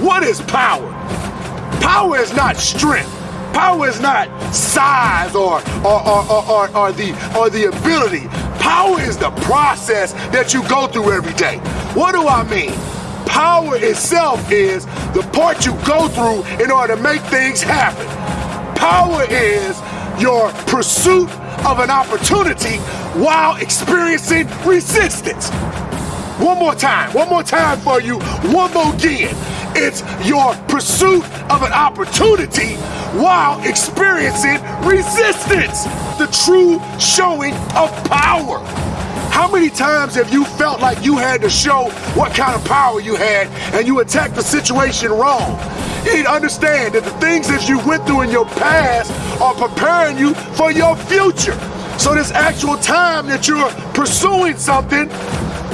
What is power? Power is not strength. Power is not size or or, or, or, or, or the or the ability. Power is the process that you go through every day. What do I mean? Power itself is the part you go through in order to make things happen. Power is your pursuit of an opportunity while experiencing resistance. One more time, one more time for you, one more again. It's your pursuit of an opportunity while experiencing resistance. The true showing of power. How many times have you felt like you had to show what kind of power you had and you attacked the situation wrong? You need to understand that the things that you went through in your past are preparing you for your future. So this actual time that you're pursuing something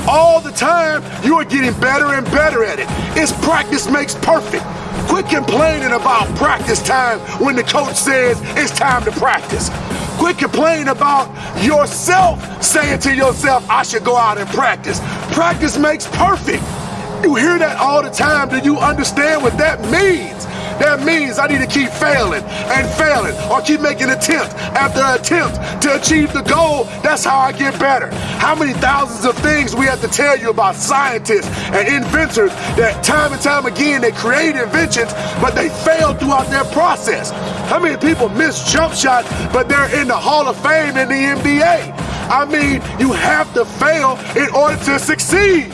all the time, you are getting better and better at it. It's practice makes perfect. Quit complaining about practice time when the coach says it's time to practice. Quit complaining about yourself saying to yourself, I should go out and practice. Practice makes perfect. You hear that all the time. Do you understand what that means? That means I need to keep failing and failing or keep making attempt after attempt to achieve the goal. That's how I get better. How many thousands of things we have to tell you about scientists and inventors that time and time again they create inventions, but they fail throughout their process. How many people miss jump shots, but they're in the Hall of Fame in the NBA? I mean, you have to fail in order to succeed.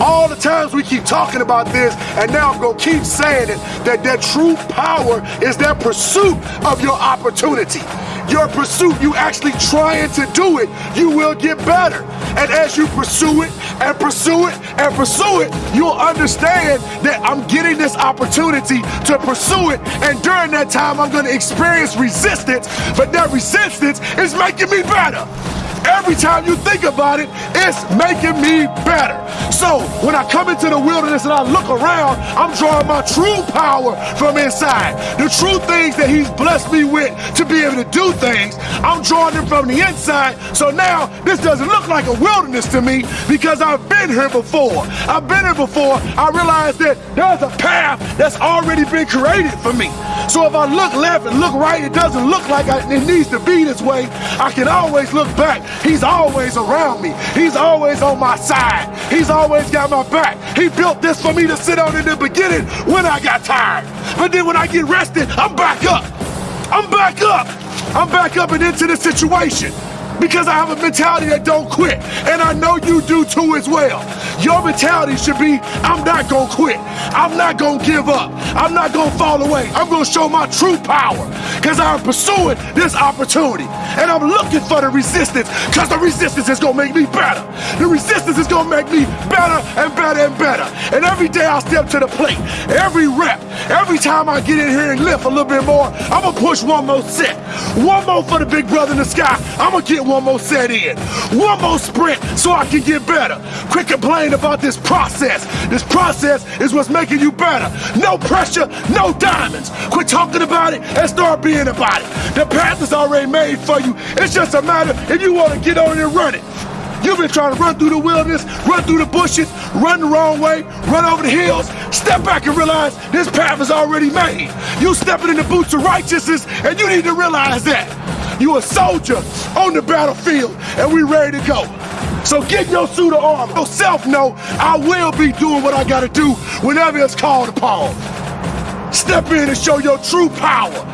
All the times we keep talking about this, and now I'm gonna keep saying it, that their true power is their pursuit of your opportunity. Your pursuit, you actually trying to do it, you will get better. And as you pursue it and pursue it and pursue it, you'll understand that I'm getting this opportunity to pursue it. And during that time, I'm gonna experience resistance, but that resistance is making me better. Every time you think about it, it's making me better. So when I come into the wilderness and I look around, I'm drawing my true power from inside. The true things that he's blessed me with to be able to do things, I'm drawing them from the inside. So now this doesn't look like a wilderness to me because I've been here before. I've been here before. I realize that there's a path that's already been created for me. So if I look left and look right, it doesn't look like I, it needs to be this way. I can always look back. He's always around me. He's always on my side. He's always got my back. He built this for me to sit on in the beginning when I got tired. But then when I get rested, I'm back up. I'm back up. I'm back up and into the situation because I have a mentality that don't quit. And I know you do too as well. Your mentality should be, I'm not gonna quit. I'm not gonna give up. I'm not gonna fall away. I'm gonna show my true power because I'm pursuing this opportunity. And I'm looking for the resistance because the resistance is gonna make me better. The resistance is gonna make me better and better and better. And every day I step to the plate, every rep, every time I get in here and lift a little bit more, I'm gonna push one more set. One more for the big brother in the sky. I'm gonna get one more set in. One more sprint so I can get better. Quit complaining about this process. This process is what's making you better. No pressure, no diamonds. Quit talking about it and start being about it. The path is already made for you. It's just a matter if you want to get on and run it. You've been trying to run through the wilderness, run through the bushes, run the wrong way, run over the hills. Step back and realize this path is already made. You stepping in the boots of righteousness, and you need to realize that. You a soldier on the battlefield, and we ready to go. So get your suit of armor. Yourself know I will be doing what I gotta do whenever it's called upon. Step in and show your true power.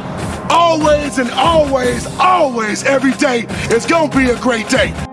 Always and always, always, every day, it's gonna be a great day.